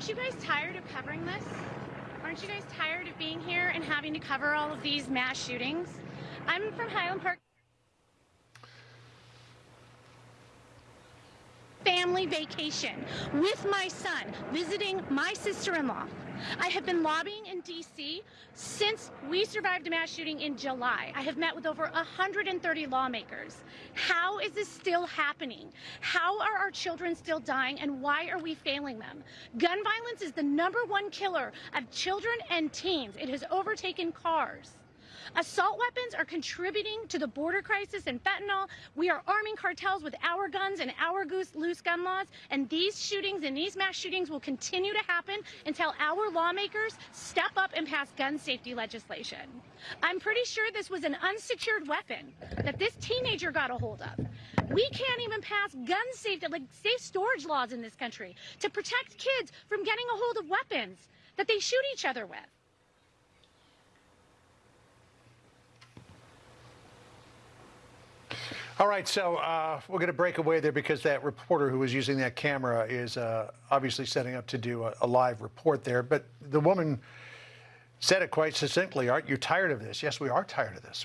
Aren't you guys tired of covering this? Aren't you guys tired of being here and having to cover all of these mass shootings? I'm from Highland Park. Family vacation with my son, visiting my sister in law. I have been lobbying in DC since we survived a mass shooting in July. I have met with over 130 lawmakers. How is this still happening? How are our children still dying and why are we failing them? Gun violence is the number one killer of children and teens. It has overtaken cars. Assault weapons are contributing to the border crisis and fentanyl. We are arming cartels with our guns and our loose gun laws. And these shootings and these mass shootings will continue to happen until our lawmakers step up and pass gun safety legislation. I'm pretty sure this was an unsecured weapon that this teenager got a hold of. We can't even pass gun safety, like safe storage laws in this country to protect kids from getting a hold of weapons that they shoot each other with. All right, so uh, we're going to break away there because that reporter who was using that camera is uh, obviously setting up to do a, a, live report there. But the woman said it quite succinctly Aren't you tired of this? Yes, we are tired of this.